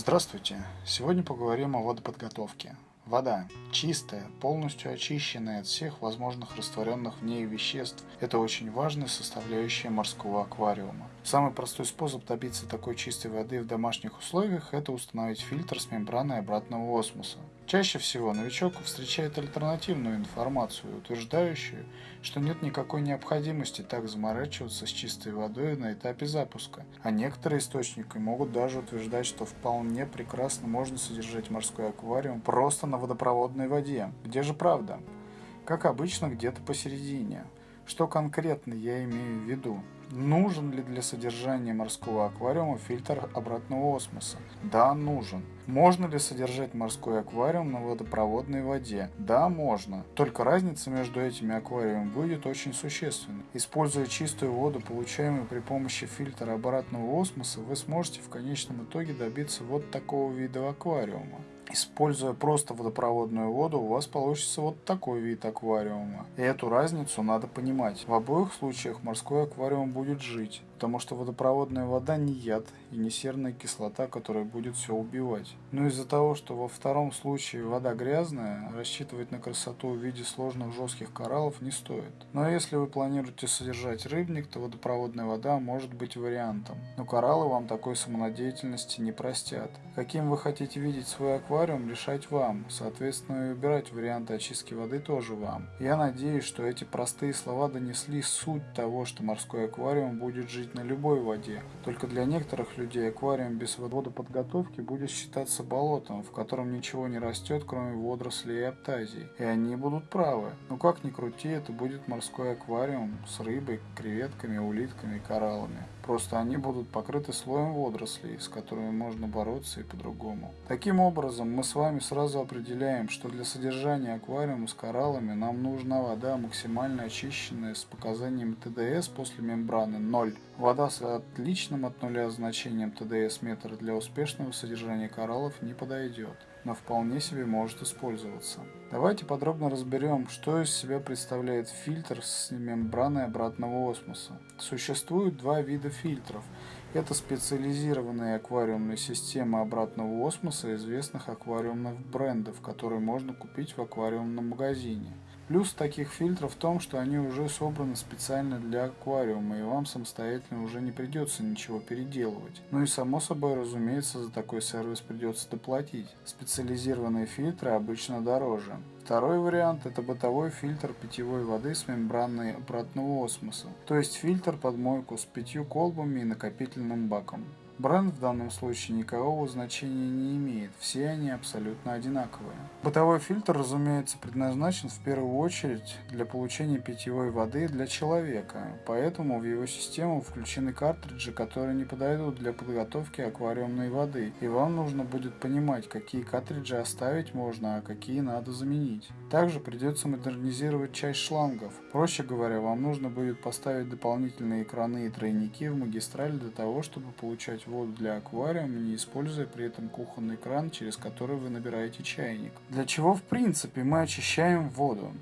Здравствуйте! Сегодня поговорим о водоподготовке. Вода чистая, полностью очищенная от всех возможных растворенных в ней веществ – это очень важная составляющая морского аквариума. Самый простой способ добиться такой чистой воды в домашних условиях – это установить фильтр с мембраной обратного осмоса. Чаще всего новичок встречает альтернативную информацию, утверждающую, что нет никакой необходимости так заморачиваться с чистой водой на этапе запуска, а некоторые источники могут даже утверждать, что вполне прекрасно можно содержать морской аквариум просто на водопроводной воде. Где же правда? Как обычно, где-то посередине. Что конкретно я имею в виду? Нужен ли для содержания морского аквариума фильтр обратного осмоса? Да, нужен. Можно ли содержать морской аквариум на водопроводной воде? Да, можно. Только разница между этими аквариумами будет очень существенной. Используя чистую воду, получаемую при помощи фильтра обратного осмоса, вы сможете в конечном итоге добиться вот такого вида аквариума. Используя просто водопроводную воду, у вас получится вот такой вид аквариума. И эту разницу надо понимать. В обоих случаях морской аквариум будет жить, потому что водопроводная вода не яд и не серная кислота, которая будет все убивать. Но из-за того, что во втором случае вода грязная, рассчитывать на красоту в виде сложных жестких кораллов не стоит. Но если вы планируете содержать рыбник, то водопроводная вода может быть вариантом. Но кораллы вам такой самонадеятельности не простят. Каким вы хотите видеть свой аквариум, решать вам. Соответственно, и выбирать варианты очистки воды тоже вам. Я надеюсь, что эти простые слова донесли суть того, что морской аквариум будет жить на любой воде. Только для некоторых людей аквариум без водоподготовки будет считаться болотом, в котором ничего не растет, кроме водорослей и аптазий. И они будут правы. Но как ни крути, это будет морской аквариум с рыбой, креветками, улитками кораллами. Просто они будут покрыты слоем водорослей, с которыми можно бороться и по-другому. Таким образом, мы с вами сразу определяем, что для содержания аквариума с кораллами нам нужна вода максимально очищенная с показанием ТДС после мембраны 0. Вода с отличным от нуля значением ТДС метр для успешного содержания кораллов не подойдет но вполне себе может использоваться. Давайте подробно разберем, что из себя представляет фильтр с мембраной обратного осмоса. Существует два вида фильтров. Это специализированные аквариумные системы обратного осмоса известных аквариумных брендов, которые можно купить в аквариумном магазине. Плюс таких фильтров в том, что они уже собраны специально для аквариума, и вам самостоятельно уже не придется ничего переделывать. Ну и само собой, разумеется, за такой сервис придется доплатить. Специализированные фильтры обычно дороже. Второй вариант – это бытовой фильтр питьевой воды с мембраной обратного осмоса, то есть фильтр под мойку с пятью колбами и накопительным баком. Бренд в данном случае никакого значения не имеет, все они абсолютно одинаковые. Бытовой фильтр, разумеется, предназначен в первую очередь для получения питьевой воды для человека, поэтому в его систему включены картриджи, которые не подойдут для подготовки аквариумной воды, и вам нужно будет понимать, какие картриджи оставить можно, а какие надо заменить. Также придется модернизировать часть шлангов. Проще говоря, вам нужно будет поставить дополнительные краны и тройники в магистраль для того, чтобы получать воду для аквариума, не используя при этом кухонный кран, через который вы набираете чайник. Для чего в принципе мы очищаем воду?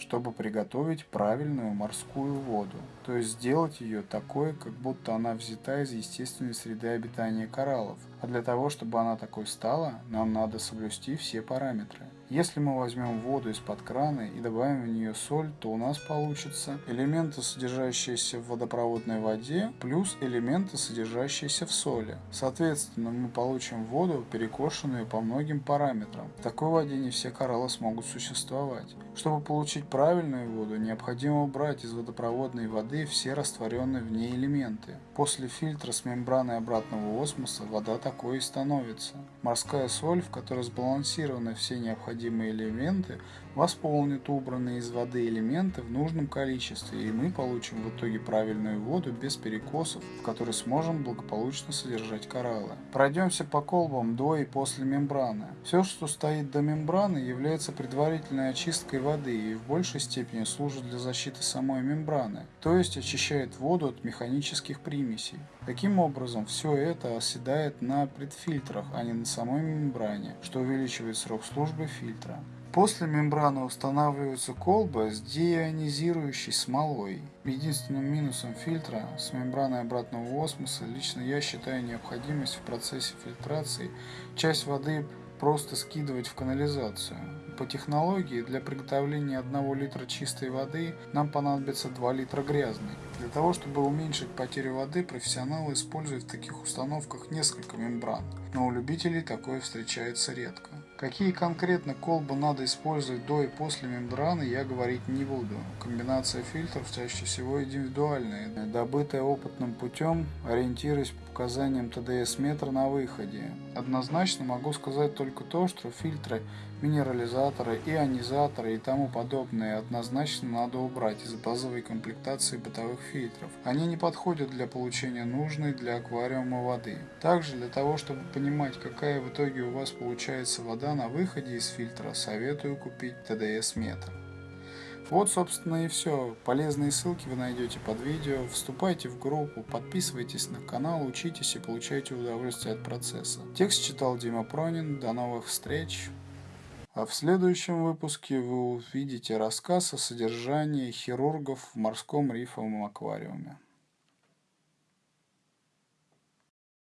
чтобы приготовить правильную морскую воду, то есть сделать ее такой, как будто она взята из естественной среды обитания кораллов. А для того, чтобы она такой стала, нам надо соблюсти все параметры. Если мы возьмем воду из-под крана и добавим в нее соль, то у нас получится элементы, содержащиеся в водопроводной воде, плюс элементы, содержащиеся в соли. Соответственно, мы получим воду, перекошенную по многим параметрам. В такой воде не все кораллы смогут существовать. Чтобы получить правильную воду, необходимо убрать из водопроводной воды все растворенные в ней элементы. После фильтра с мембраной обратного осмоса вода такой и становится. Морская соль, в которой сбалансированы все необходимые элементы восполнит убранные из воды элементы в нужном количестве, и мы получим в итоге правильную воду без перекосов, в которой сможем благополучно содержать кораллы. Пройдемся по колбам до и после мембраны. Все, что стоит до мембраны, является предварительной очисткой воды и в большей степени служит для защиты самой мембраны, то есть очищает воду от механических примесей. Таким образом, все это оседает на предфильтрах, а не на самой мембране, что увеличивает срок службы фильтра. После мембраны устанавливается колба с деионизирующей смолой. Единственным минусом фильтра с мембраной обратного осмоса лично я считаю необходимость в процессе фильтрации часть воды просто скидывать в канализацию. По технологии для приготовления 1 литра чистой воды нам понадобится 2 литра грязной. Для того, чтобы уменьшить потерю воды, профессионалы используют в таких установках несколько мембран, но у любителей такое встречается редко. Какие конкретно колбы надо использовать до и после мембраны, я говорить не буду. Комбинация фильтров чаще всего индивидуальная, добытая опытным путем, ориентируясь по показаниям ТДС метра на выходе. Однозначно могу сказать только то, что фильтры, минерализаторы, ионизаторы и тому подобное однозначно надо убрать из базовой комплектации бытовых фильтров. Они не подходят для получения нужной для аквариума воды. Также для того, чтобы понимать, какая в итоге у вас получается вода на выходе из фильтра, советую купить ТДС метр. Вот, собственно, и все. Полезные ссылки вы найдете под видео. Вступайте в группу, подписывайтесь на канал, учитесь и получайте удовольствие от процесса. Текст читал Дима Пронин. До новых встреч. А в следующем выпуске вы увидите рассказ о содержании хирургов в морском рифовом аквариуме.